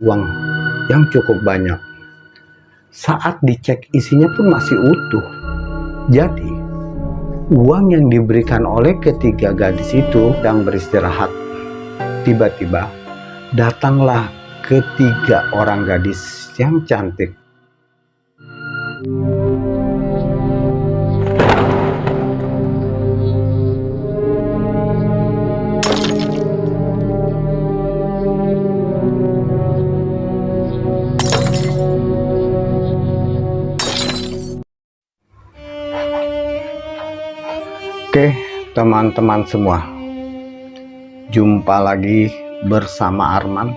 uang yang cukup banyak. Saat dicek isinya pun masih utuh. Jadi, uang yang diberikan oleh ketiga gadis itu sedang beristirahat. Tiba-tiba, datanglah ketiga orang gadis yang cantik. Teman-teman semua. Jumpa lagi bersama Arman.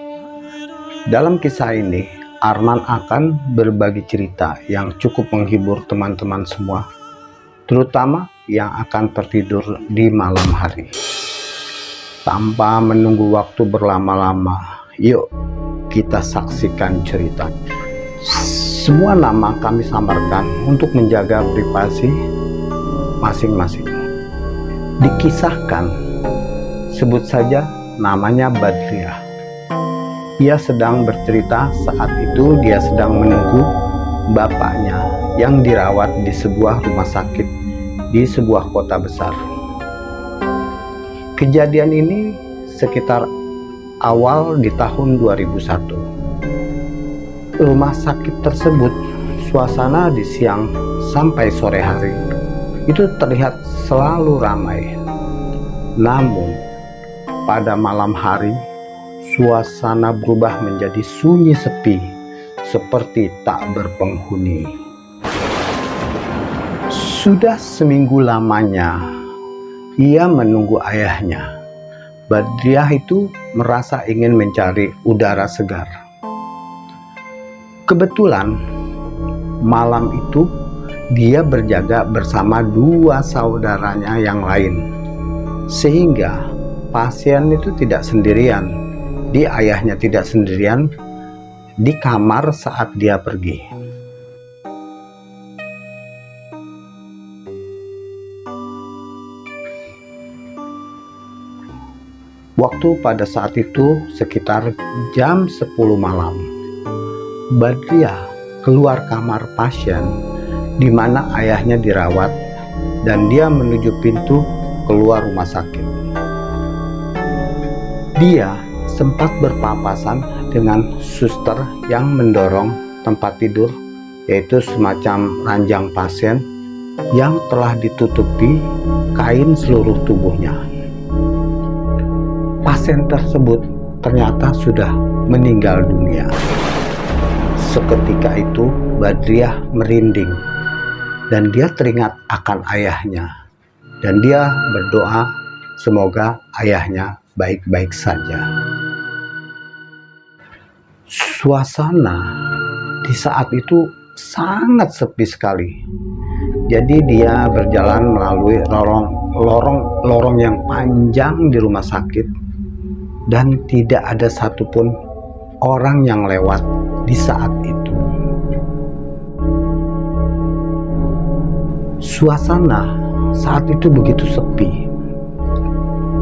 Dalam kisah ini, Arman akan berbagi cerita yang cukup menghibur teman-teman semua, terutama yang akan tertidur di malam hari. Tanpa menunggu waktu berlama-lama, yuk kita saksikan cerita. Semua nama kami samarkan untuk menjaga privasi masing-masing dikisahkan. Sebut saja namanya Badriah. Ia sedang bercerita saat itu dia sedang menunggu bapaknya yang dirawat di sebuah rumah sakit di sebuah kota besar. Kejadian ini sekitar awal di tahun 2001 rumah sakit tersebut suasana di siang sampai sore hari itu terlihat selalu ramai. Namun, pada malam hari, suasana berubah menjadi sunyi sepi, seperti tak berpenghuni. Sudah seminggu lamanya, ia menunggu ayahnya. Badriah itu merasa ingin mencari udara segar. Kebetulan, malam itu dia berjaga bersama dua saudaranya yang lain. Sehingga pasien itu tidak sendirian. Di ayahnya tidak sendirian di kamar saat dia pergi. Waktu pada saat itu sekitar jam 10 malam Badriah keluar kamar pasien di mana ayahnya dirawat dan dia menuju pintu keluar rumah sakit. Dia sempat berpapasan dengan suster yang mendorong tempat tidur yaitu semacam ranjang pasien yang telah ditutupi kain seluruh tubuhnya. Pasien tersebut ternyata sudah meninggal dunia. Seketika itu Badriah merinding dan dia teringat akan ayahnya. Dan dia berdoa semoga ayahnya baik-baik saja. Suasana di saat itu sangat sepi sekali. Jadi dia berjalan melalui lorong-lorong yang panjang di rumah sakit. Dan tidak ada satupun orang yang lewat di saat itu Suasana saat itu begitu sepi.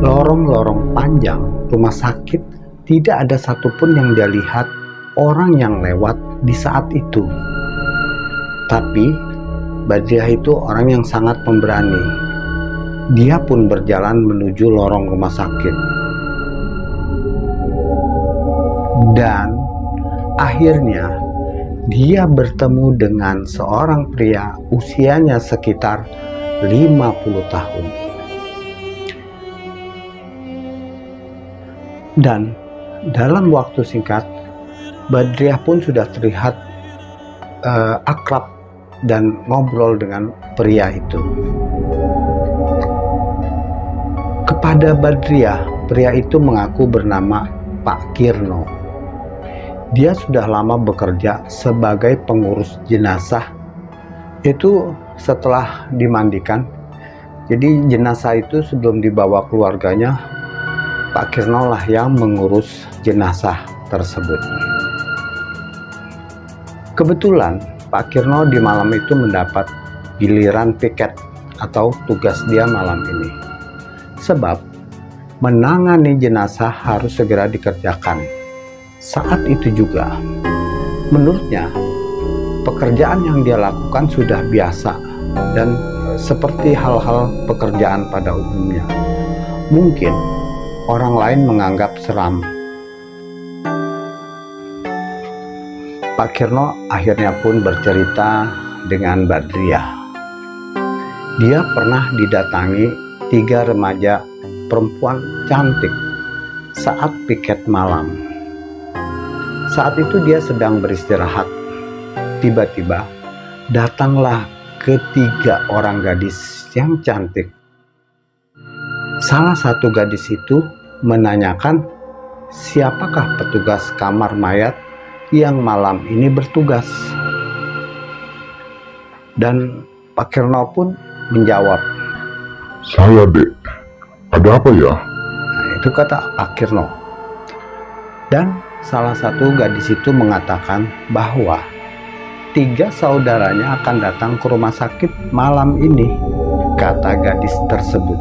Lorong-lorong panjang rumah sakit tidak ada satupun yang dia lihat orang yang lewat di saat itu. Tapi Badriah itu orang yang sangat pemberani. Dia pun berjalan menuju lorong rumah sakit. Dan akhirnya dia bertemu dengan seorang pria usianya sekitar 50 tahun. Dan dalam waktu singkat, Badriah pun sudah terlihat uh, akrab dan ngobrol dengan pria itu. Kepada Badriah, pria itu mengaku bernama Pak Kirno dia sudah lama bekerja sebagai pengurus jenazah. Itu setelah dimandikan. Jadi jenazah itu sebelum dibawa keluarganya Pak Kirno lah yang mengurus jenazah tersebut. Kebetulan Pak Kirno di malam itu mendapat giliran piket atau tugas dia malam ini. Sebab menangani jenazah harus segera dikerjakan saat itu juga menurutnya pekerjaan yang dia lakukan sudah biasa dan seperti hal-hal pekerjaan pada umumnya. Mungkin orang lain menganggap seram. Pak Kirno akhirnya pun bercerita dengan Badriah. Dia pernah didatangi tiga remaja perempuan cantik saat piket malam. Saat itu dia sedang beristirahat. Tiba-tiba datanglah ketiga orang gadis yang cantik. Salah satu gadis itu menanyakan siapakah petugas kamar mayat yang malam ini bertugas. Dan Pak Kirno pun menjawab, Saya dek, ada apa ya? Nah, itu kata Pak Kirno. Dan salah satu gadis itu mengatakan bahwa tiga saudaranya akan datang ke rumah sakit malam ini, kata gadis tersebut.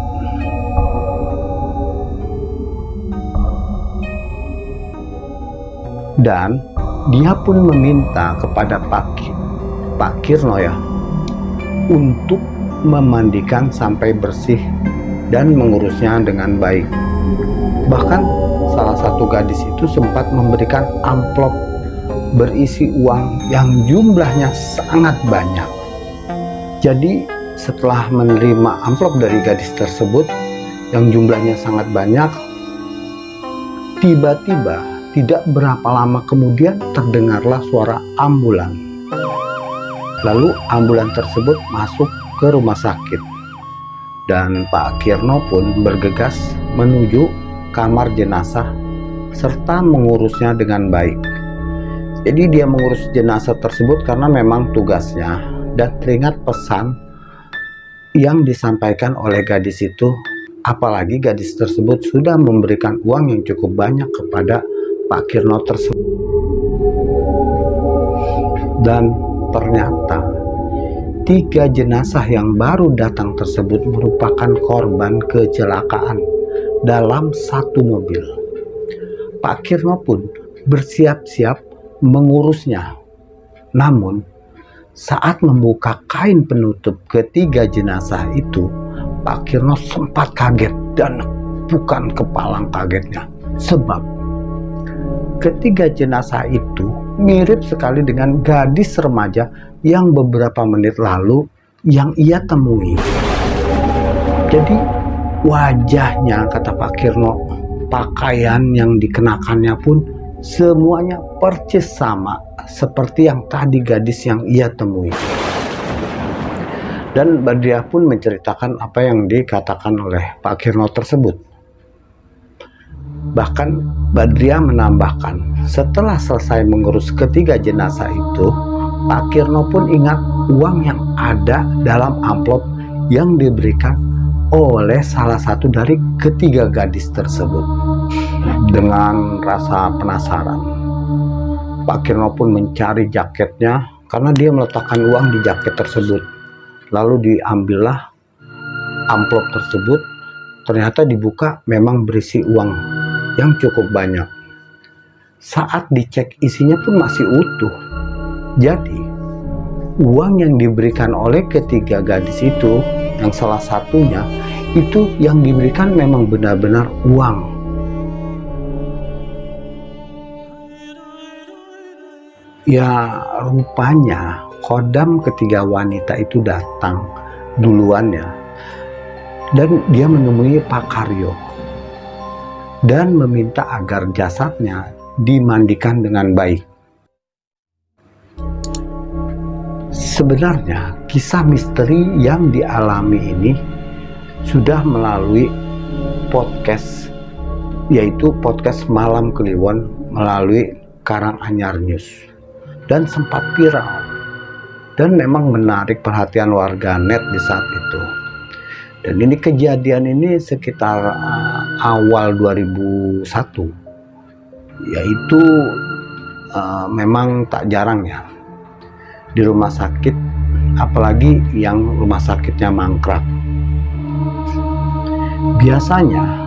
Dan dia pun meminta kepada Pak, Pak Kirno ya untuk memandikan sampai bersih dan mengurusnya dengan baik. Bahkan salah satu gadis itu sempat memberikan amplop berisi uang yang jumlahnya sangat banyak. Jadi setelah menerima amplop dari gadis tersebut yang jumlahnya sangat banyak, tiba-tiba tidak berapa lama kemudian terdengarlah suara ambulan. Lalu ambulan tersebut masuk ke rumah sakit. Dan Pak Kirno pun bergegas menuju kamar jenazah serta mengurusnya dengan baik. Jadi dia mengurus jenazah tersebut karena memang tugasnya dan teringat pesan yang disampaikan oleh gadis itu. Apalagi gadis tersebut sudah memberikan uang yang cukup banyak kepada Pak Kirno tersebut. Dan ternyata tiga jenazah yang baru datang tersebut merupakan korban kecelakaan dalam satu mobil Pak Kirno pun bersiap-siap mengurusnya. Namun, saat membuka kain penutup ketiga jenazah itu, Pak Kirno sempat kaget dan bukan kepalang kagetnya. Sebab ketiga jenazah itu mirip sekali dengan gadis remaja yang beberapa menit lalu yang ia temui. Jadi wajahnya kata Pak Kirno, pakaian yang dikenakannya pun semuanya percis sama seperti yang tadi gadis yang ia temui. Dan Badriah pun menceritakan apa yang dikatakan oleh Pak Kirno tersebut. Bahkan Badriah menambahkan, setelah selesai mengurus ketiga jenazah itu, Pak Kirno pun ingat uang yang ada dalam amplop yang diberikan oleh salah satu dari ketiga gadis tersebut dengan rasa penasaran. Pak Kirno pun mencari jaketnya karena dia meletakkan uang di jaket tersebut. Lalu diambillah amplop tersebut. Ternyata dibuka memang berisi uang yang cukup banyak. Saat dicek isinya pun masih utuh. Jadi uang yang diberikan oleh ketiga gadis itu yang salah satunya itu yang diberikan memang benar-benar uang. Ya rupanya kodam ketiga wanita itu datang duluan ya dan dia menemui Pak Karyo dan meminta agar jasadnya dimandikan dengan baik sebenarnya kisah misteri yang dialami ini sudah melalui podcast yaitu podcast Malam Kliwon melalui Karanganyar News. Dan sempat viral. Dan memang menarik perhatian warga net di saat itu. Dan ini kejadian ini sekitar uh, awal 2001 yaitu uh, memang tak jarang ya di rumah sakit apalagi yang rumah sakitnya mangkrak biasanya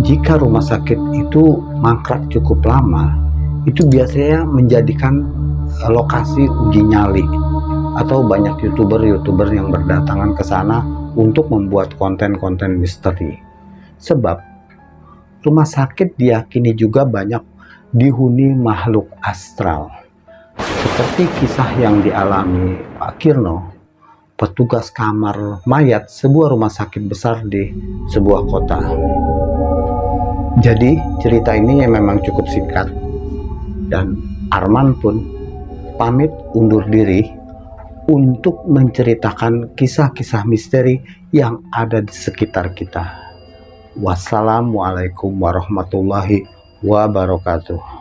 jika rumah sakit itu mangkrak cukup lama, itu biasanya menjadikan eh, lokasi uji nyali atau banyak youtuber-youtuber yang berdatangan ke sana untuk membuat konten-konten misteri. Sebab rumah sakit diyakini juga banyak dihuni makhluk astral. Seperti kisah yang dialami Pak Kirno, petugas kamar mayat sebuah rumah sakit besar di sebuah kota. Jadi cerita ini memang cukup singkat dan Arman pun pamit undur diri untuk menceritakan kisah-kisah misteri yang ada di sekitar kita. Wassalamualaikum warahmatullahi wabarakatuh.